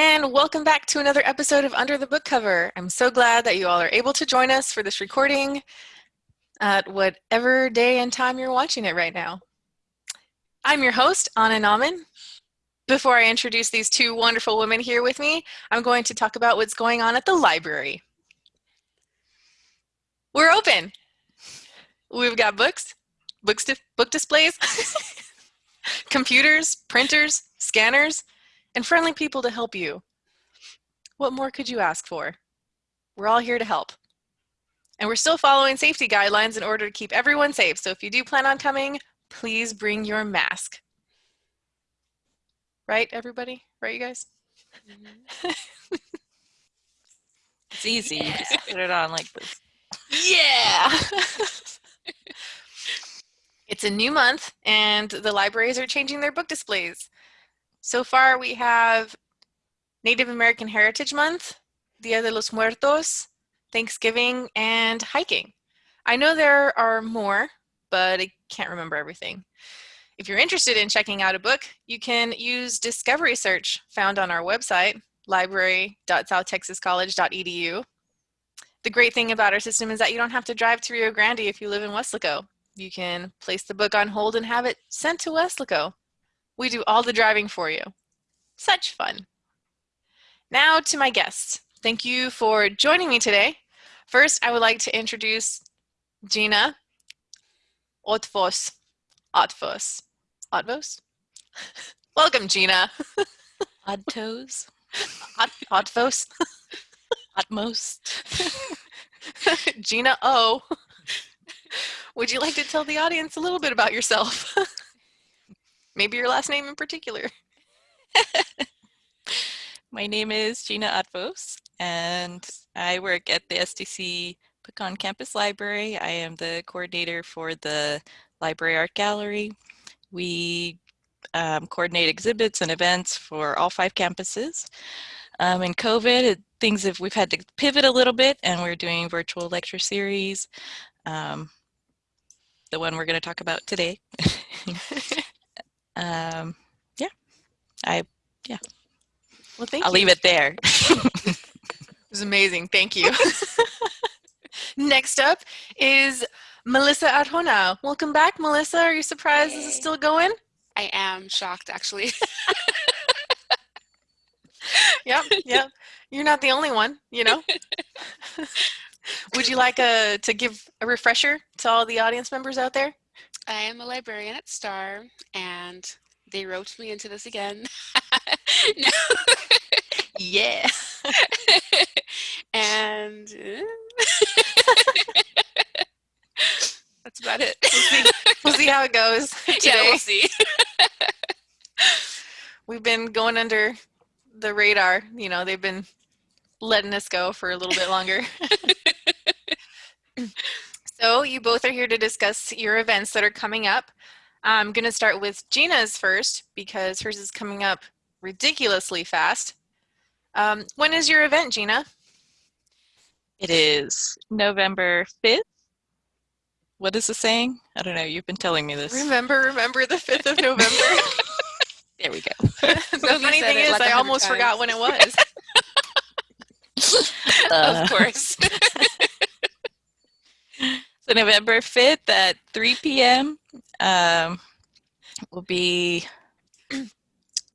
And welcome back to another episode of Under the Book Cover. I'm so glad that you all are able to join us for this recording at whatever day and time you're watching it right now. I'm your host, Anna Nauman. Before I introduce these two wonderful women here with me, I'm going to talk about what's going on at the library. We're open. We've got books, books book displays, computers, printers, scanners, and friendly people to help you. What more could you ask for? We're all here to help. And we're still following safety guidelines in order to keep everyone safe. So if you do plan on coming, please bring your mask. Right, everybody? Right, you guys? Mm -hmm. it's easy. Yeah. You just put it on like this. Yeah! it's a new month and the libraries are changing their book displays. So far we have Native American Heritage Month, Dia de los Muertos, Thanksgiving, and hiking. I know there are more, but I can't remember everything. If you're interested in checking out a book, you can use Discovery Search found on our website, library.southtexascollege.edu. The great thing about our system is that you don't have to drive to Rio Grande if you live in Weslaco. You can place the book on hold and have it sent to Weslaco. We do all the driving for you. Such fun. Now to my guests. Thank you for joining me today. First, I would like to introduce Gina Otvos. Otvos. Otvos? Welcome, Gina. Oddtoes. Otvos. Utmost. Gina O. Would you like to tell the audience a little bit about yourself? Maybe your last name in particular. My name is Gina Otvos, and I work at the STC Pecan Campus Library. I am the coordinator for the Library Art Gallery. We um, coordinate exhibits and events for all five campuses. Um, in COVID, it, things have, we've had to pivot a little bit and we're doing virtual lecture series. Um, the one we're going to talk about today. um, yeah, I, yeah. Well, thank you. I'll you. leave it there. it was amazing. Thank you. Next up is Melissa Arjona. Welcome back, Melissa. Are you surprised this is still going? I am shocked, actually. yep, yep. You're not the only one, you know. Would you like a, to give a refresher to all the audience members out there? I am a librarian at Starr, and they roped me into this again. no. yeah. and uh, that's about it. We'll see, we'll see how it goes today. Yeah, we'll see. We've been going under the radar. You know, they've been letting us go for a little bit longer. So you both are here to discuss your events that are coming up. I'm going to start with Gina's first because hers is coming up ridiculously fast. Um, when is your event, Gina? It is November 5th. What is the saying? I don't know. You've been telling me this. Remember, remember the 5th of November? there we go. the funny thing is, like I almost times. forgot when it was. Uh, of course. So November 5th at 3 p.m. Um, we'll be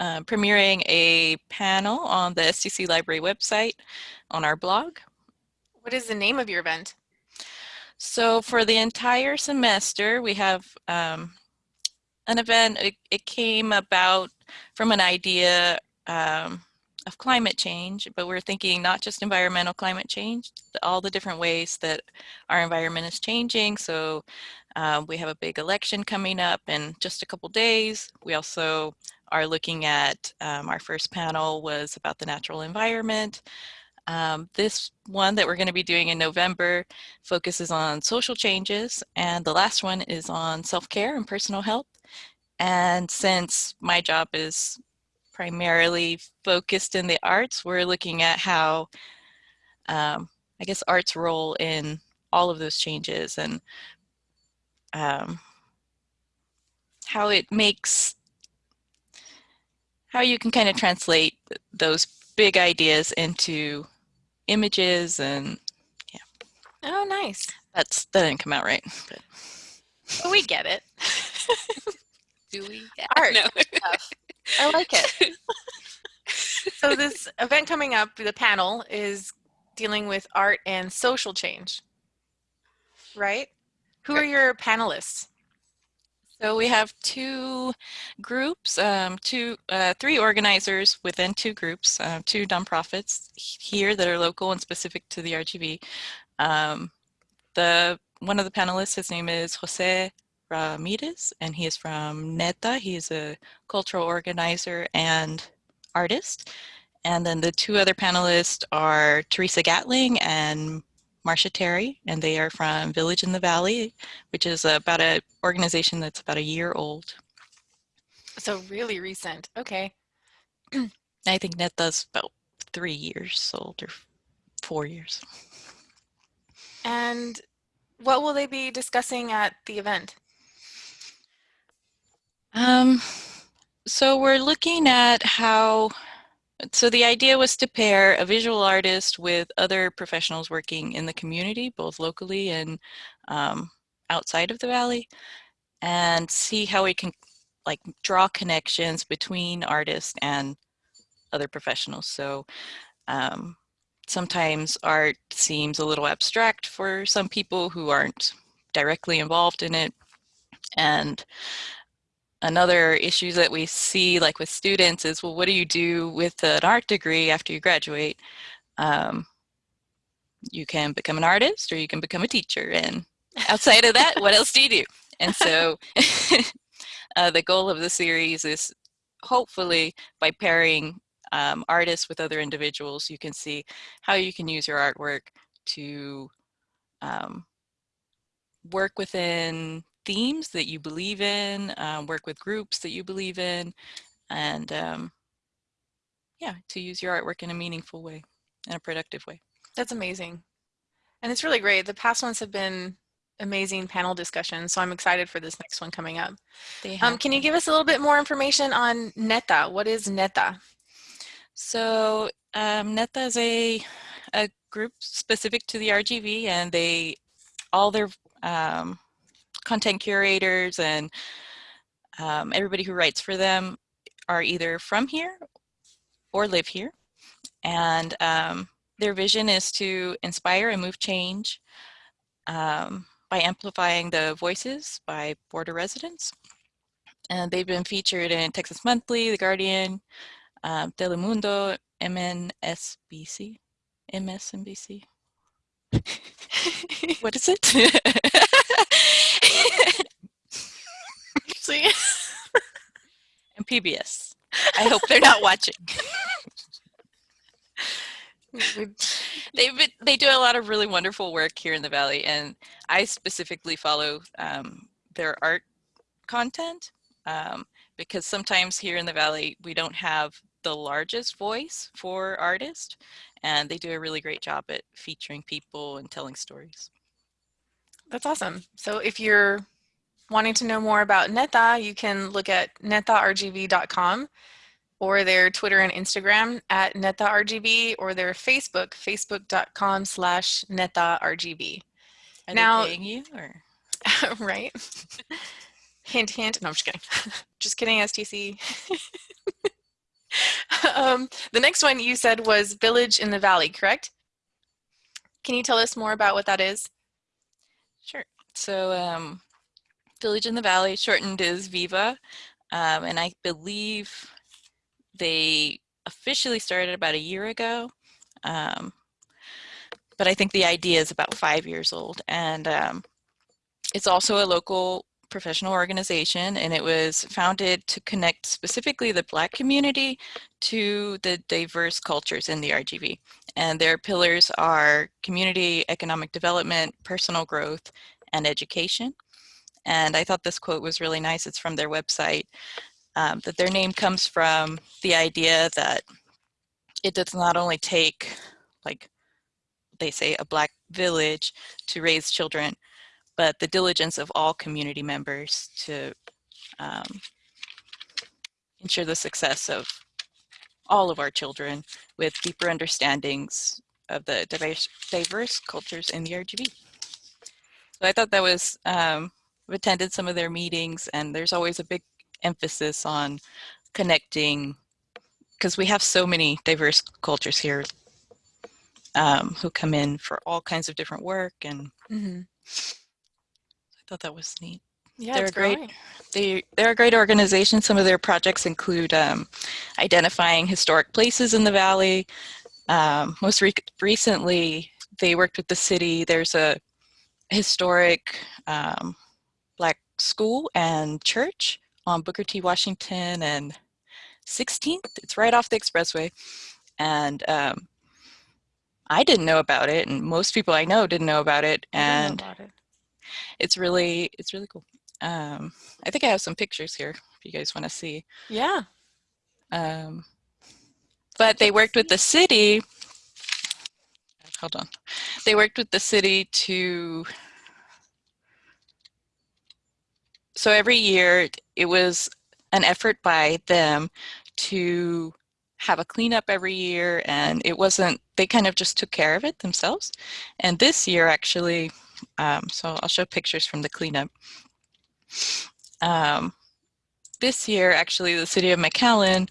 uh, premiering a panel on the STC Library website on our blog. What is the name of your event? So for the entire semester, we have um, an event. It, it, came about from an idea um, of climate change, but we're thinking not just environmental climate change, all the different ways that our environment is changing. So uh, we have a big election coming up in just a couple days. We also are looking at, um, our first panel was about the natural environment. Um, this one that we're going to be doing in November focuses on social changes and the last one is on self-care and personal health. And since my job is primarily focused in the arts, we're looking at how, um, I guess, art's role in all of those changes and um, how it makes, how you can kind of translate those big ideas into images and yeah. Oh, nice. that's, that didn't come out right. But But we get it. Do we? Art No. I like it. so this event coming up, the panel is dealing with art and social change, right? Who are your panelists? So we have two groups, um, two, uh, three organizers within two groups, uh, two nonprofits here that are local and specific to the RGV. Um, the one of the panelists, his name is Jose Ramirez, and he is from NETA. He is a cultural organizer and artist. And then the two other panelists are Teresa Gatling and Marcia Terry, and they are from Village in the Valley, which is about a organization that's about a year old. So really recent. Okay. I think NETA's about three years old or four years. And what will they be discussing at the event? Um, so we're looking at how, so the idea was to pair a visual artist with other professionals working in the community, both locally and um, outside of the valley, and see how we can like draw connections between artists and other professionals. So um, sometimes art seems a little abstract for some people who aren't directly involved in it. And another issue that we see like with students is, well, what do you do with an art degree after you graduate? Um, you can become an artist or you can become a teacher. And outside of that, what else do you do? And so uh, the goal of the series is hopefully by pairing um, artists with other individuals, you can see how you can use your artwork to um, work within themes that you believe in, um, work with groups that you believe in, and um, yeah, to use your artwork in a meaningful way, in a productive way. That's amazing. And it's really great. The past ones have been amazing panel discussions, so I'm excited for this next one coming up. Um, can you give us a little bit more information on NETA? What is NETA? So um, NETA is a, a group specific to the RGV and they, all their um, content curators and um, everybody who writes for them are either from here or live here. And um, their vision is to inspire and move change um, by amplifying the voices by border residents. And they've been featured in Texas Monthly, The Guardian, um, Telemundo, MNSBC, MSNBC. what is it? See? and PBS. I hope they're not watching. They've they do a lot of really wonderful work here in the Valley, and I specifically follow um, their art content um, because sometimes here in the Valley we don't have the largest voice for artists, and they do a really great job at featuring people and telling stories. That's awesome. So if you're wanting to know more about NETA, you can look at netargv.com or their Twitter and Instagram at netargv or their Facebook, facebook.com slash netargv. Are Now- they paying you or? right? hint, hint. No, I'm just kidding. just kidding, STC. um, the next one you said was Village in the Valley, correct? Can you tell us more about what that is? Sure. So um, Village in the Valley, shortened is Viva, um, and I believe they officially started about a year ago. Um, but I think the idea is about five years old, and um, it's also a local professional organization, and it was founded to connect specifically the Black community to the diverse cultures in the RGV. And their pillars are community, economic development, personal growth, and education. And I thought this quote was really nice. It's from their website, um, that their name comes from the idea that it does not only take, like they say, a Black village to raise children, but the diligence of all community members to um, ensure the success of all of our children with deeper understandings of the diverse, diverse cultures in the RGV. So I thought that was, um, I've attended some of their meetings and there's always a big emphasis on connecting because we have so many diverse cultures here um, who come in for all kinds of different work and Mm-hmm. I thought that was neat. Yeah, They're it's great. growing. They, they're a great organization. Some of their projects include um, identifying historic places in the valley. Um, most re recently, they worked with the city. There's a historic um, black school and church on Booker T. Washington and 16th. It's right off the expressway. And um, I didn't know about it, and most people I know didn't know about it. I didn't know And about it. It's really, it's really cool. Um, I think I have some pictures here if you guys want to see. Yeah. Um, but they worked with the city. Hold on. They worked with the city to. So every year it was an effort by them to have a cleanup every year and it wasn't, they kind of just took care of it themselves. And this year actually, um, so I'll show pictures from the cleanup. Um, this year, actually, the city of McAllen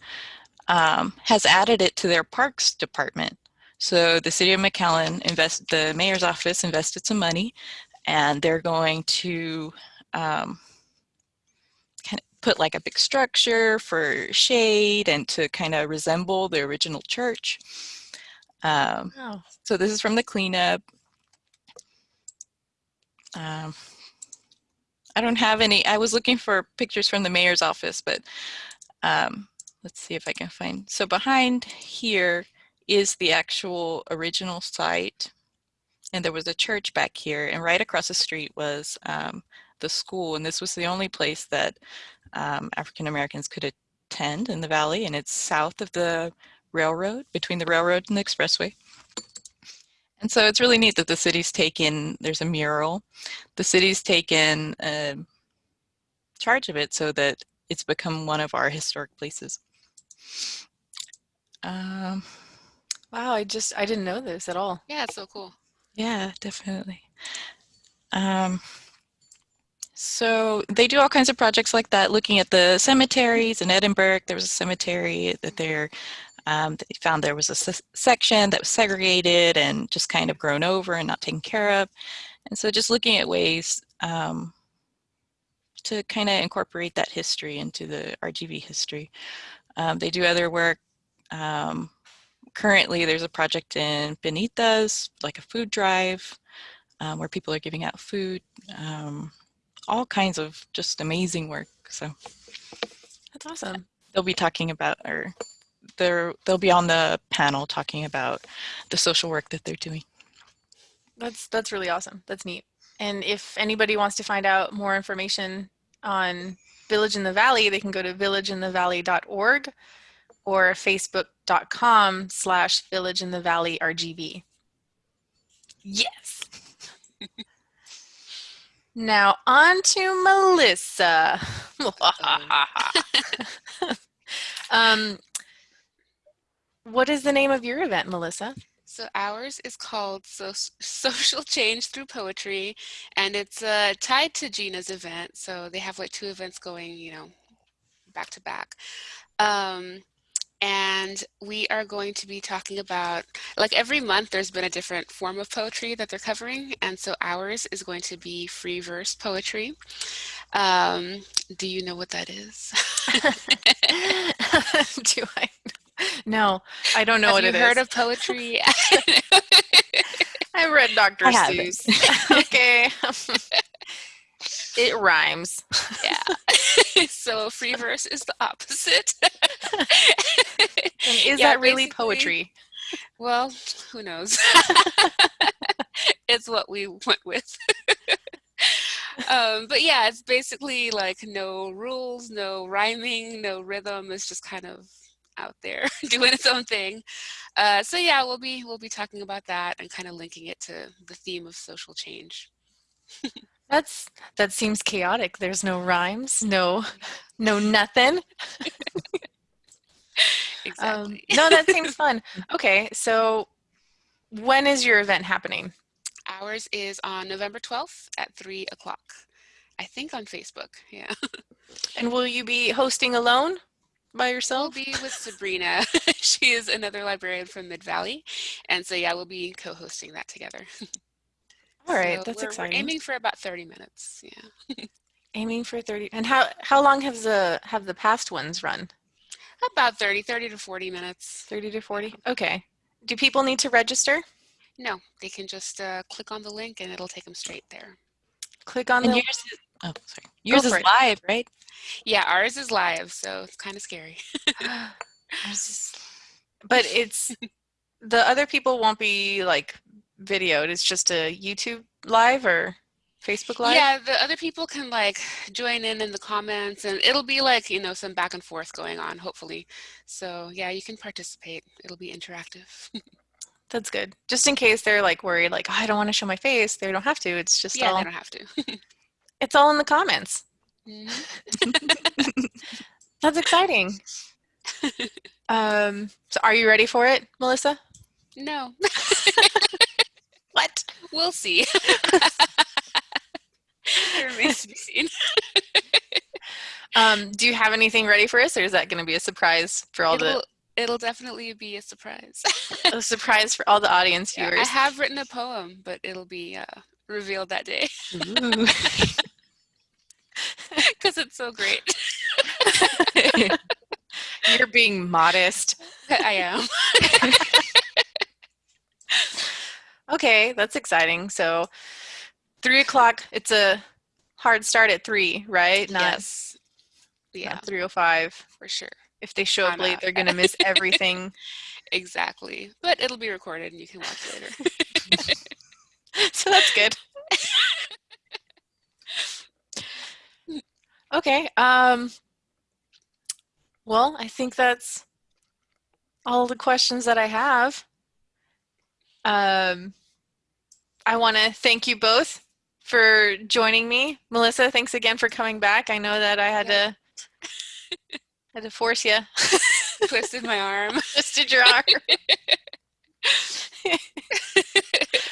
um, has added it to their parks department. So the city of McAllen invest, the mayor's office invested some money, and they're going to um, kind of put like a big structure for shade and to kind of resemble the original church. Um, Oh, so this is from the cleanup. Um, I don't have any, I was looking for pictures from the mayor's office, but um, let's see if I can find. So behind here is the actual original site. And there was a church back here and right across the street was um, the school. And this was the only place that um, African Americans could attend in the valley. And it's south of the railroad, between the railroad and the expressway. And so it's really neat that the city's taken, there's a mural, the city's taken um, charge of it so that it's become one of our historic places. Um, wow. I just, I didn't know this at all. Yeah, it's so cool. yeah, definitely. Um, so they do all kinds of projects like that, looking at the cemeteries in Edinburg. There was a cemetery that they're um, they found there was a section that was segregated and just kind of grown over and not taken care of. And so just looking at ways um, to kind of incorporate that history into the RGV history. Um, they do other work. Um, currently, there's a project in Benitez, like a food drive, um, where people are giving out food. Um, all kinds of just amazing work. So That's awesome. they'll be talking about, or they're they'll be on the panel talking about the social work that they're doing. That's that's really awesome. That's neat. And if anybody wants to find out more information on Village in the Valley, they can go to villageinthevalley.org or facebook.com slash village in the valley RGV. Yes. now on to Melissa. um, what is the name of your event, Melissa? So ours is called so Social Change Through Poetry, and it's uh, tied to Gina's event. So they have like two events going, you know, back to back. Um, and we are going to be talking about, like every month there's been a different form of poetry that they're covering, and so ours is going to be free verse poetry. Um, do you know what that is? Do I? No, I don't know Have what you it heard is. of poetry? I read Dr. I. Seuss. okay. it rhymes. yeah. so free verse is the opposite. And is Yeah, that really poetry? Well, who knows? it's what we went with. um, but yeah, it's basically like no rules, no rhyming, no rhythm. It's just kind of out there doing its own thing. Uh, so yeah, we'll be we'll be talking about that and kind of linking it to the theme of social change. That's that seems chaotic. There's no rhymes, no no nothing. Um, exactly. no, that seems fun. Okay, so when is your event happening? Ours is on November 12th at 3 o'clock. I think on Facebook. Yeah. And will you be hosting alone by yourself? We'll yourself? be with Sabrina. she is another librarian from Mid Valley. And so, yeah, we'll be co hosting that together. All right, So that's we're, exciting. We're aiming for about 30 minutes. Yeah. Aiming for 30. And how how long have the have the past ones run? About 30, 30 to 40 minutes. 30 to 40? Okay. Do people need to register? No, they can just uh, click on the link and it'll take them straight there. Click on And the yours is, oh, sorry. Yours is it. live, right? Yeah, ours is live, so it's kind of scary. But it's the other people won't be like videoed. It's just a YouTube live or Facebook live. Yeah, the other people can like join in in the comments and it'll be like, you know, some back and forth going on, hopefully. So, yeah, you can participate. It'll be interactive. That's good. Just in case they're like worried, like oh, I don't want to show my face. They don't have to. It's just yeah, all. they don't have to. It's all in the comments. Mhm. That's exciting. um, so are you ready for it, Melissa? No, What? we'll see. remains to be seen. Um, do you have anything ready for us, or is that going to be a surprise for all It'll, it'll definitely be a surprise. a surprise for all the audience Yeah, I have written a poem, but it'll be uh, revealed that day. Because it's so great. You're being modest. I am. Okay, that's exciting. So, three o'clock. It's a hard start at three, right? Not, yes. Yeah, not three o five. for sure. If they show up late, they're gonna miss everything. Exactly. But it'll be recorded and you can watch later. so that's good. Okay. Um. Well, I think that's all the questions that I have. Um, I want to thank you both for joining me. Melissa, thanks again for coming back. I know that I had Yeah. to had to force you. Twisted my arm. Twisted your arm.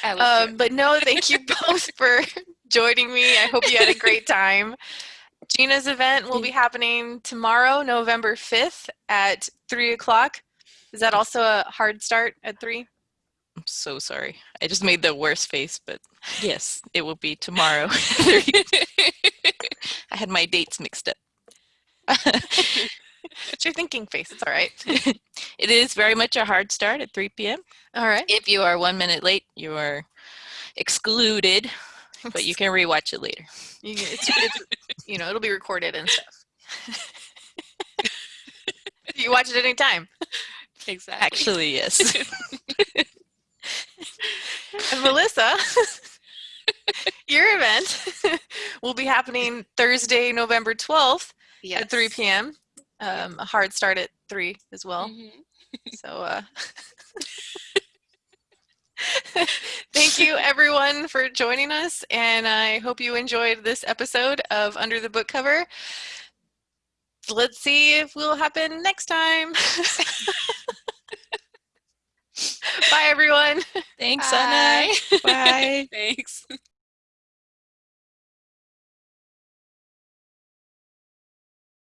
Um, but no, thank you both for joining me. I hope you had a great time. Gina's event will be happening tomorrow, November 5th at 3 o'clock. Is that also a hard start at 3? I'm so sorry. I just made the worst face, but yes, it will be tomorrow. I had my dates mixed up. It's your thinking face. It's all right. it is very much a hard start at 3 p.m. All right. If you are one minute late, you are excluded, but you can rewatch it later. You, it's, it's, you know, it'll be recorded and stuff. you watch it anytime. exactly. Actually, yes. And Melissa, your event will be happening Thursday, November 12th yes. at 3 p.m. Um, a hard start at 3 as well. Mhm. So, uh, thank you everyone for joining us, and I hope you enjoyed this episode of Under the Book Cover. Let's see if we'll happen next time. Bye, everyone. Thanks, Anna. Bye. Bye. Thanks.